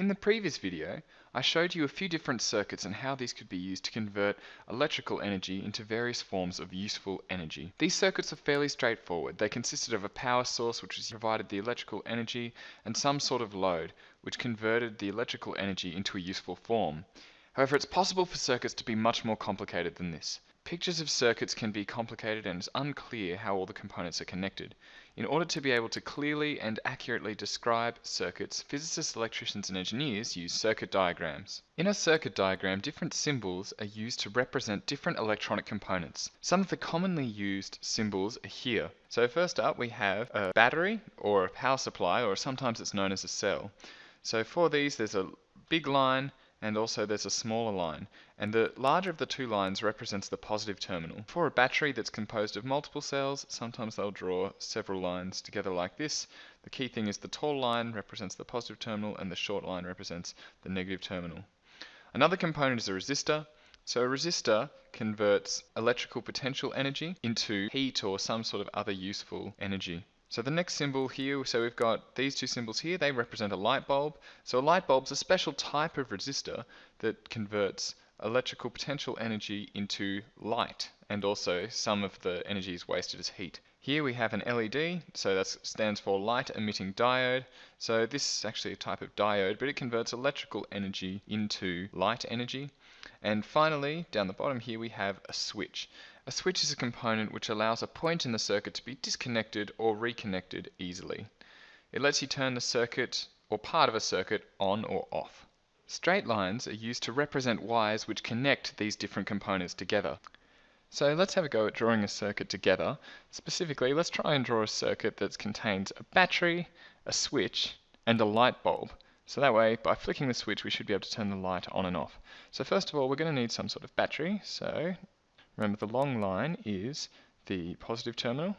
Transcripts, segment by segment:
In the previous video, I showed you a few different circuits and how these could be used to convert electrical energy into various forms of useful energy. These circuits are fairly straightforward. They consisted of a power source which provided the electrical energy and some sort of load which converted the electrical energy into a useful form. However, it's possible for circuits to be much more complicated than this. Pictures of circuits can be complicated and it's unclear how all the components are connected. In order to be able to clearly and accurately describe circuits, physicists, electricians and engineers use circuit diagrams. In a circuit diagram, different symbols are used to represent different electronic components. Some of the commonly used symbols are here. So first up we have a battery or a power supply or sometimes it's known as a cell. So for these there's a big line and also there's a smaller line, and the larger of the two lines represents the positive terminal. For a battery that's composed of multiple cells, sometimes they'll draw several lines together like this. The key thing is the tall line represents the positive terminal and the short line represents the negative terminal. Another component is a resistor. So a resistor converts electrical potential energy into heat or some sort of other useful energy. So the next symbol here, so we've got these two symbols here, they represent a light bulb. So a light bulb is a special type of resistor that converts electrical potential energy into light and also some of the energy is wasted as heat. Here we have an LED, so that stands for light emitting diode. So this is actually a type of diode, but it converts electrical energy into light energy. And finally, down the bottom here we have a switch. A switch is a component which allows a point in the circuit to be disconnected or reconnected easily. It lets you turn the circuit or part of a circuit on or off. Straight lines are used to represent wires which connect these different components together. So let's have a go at drawing a circuit together. Specifically, let's try and draw a circuit that contains a battery, a switch, and a light bulb. So that way, by flicking the switch, we should be able to turn the light on and off. So first of all, we're going to need some sort of battery. So Remember the long line is the positive terminal.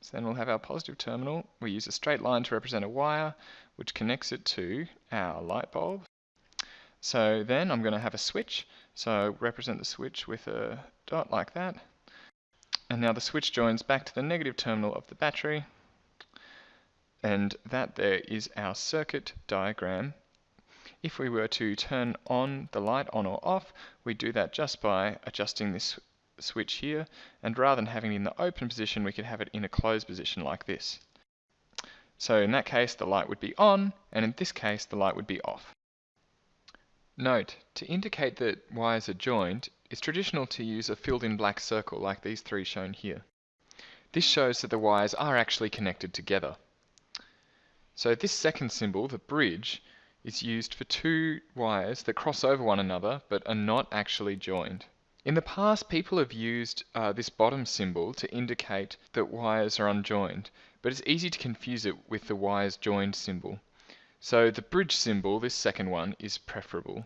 So then we'll have our positive terminal. We use a straight line to represent a wire which connects it to our light bulb. So then I'm going to have a switch. So represent the switch with a dot like that. And now the switch joins back to the negative terminal of the battery. And that there is our circuit diagram. If we were to turn on the light on or off, we do that just by adjusting this switch here, and rather than having it in the open position, we could have it in a closed position like this. So in that case, the light would be on, and in this case, the light would be off. Note, to indicate that wires are joined, it's traditional to use a filled in black circle like these three shown here. This shows that the wires are actually connected together. So this second symbol, the bridge, is used for two wires that cross over one another but are not actually joined. In the past, people have used uh, this bottom symbol to indicate that wires are unjoined, but it's easy to confuse it with the wires joined symbol. So the bridge symbol, this second one, is preferable.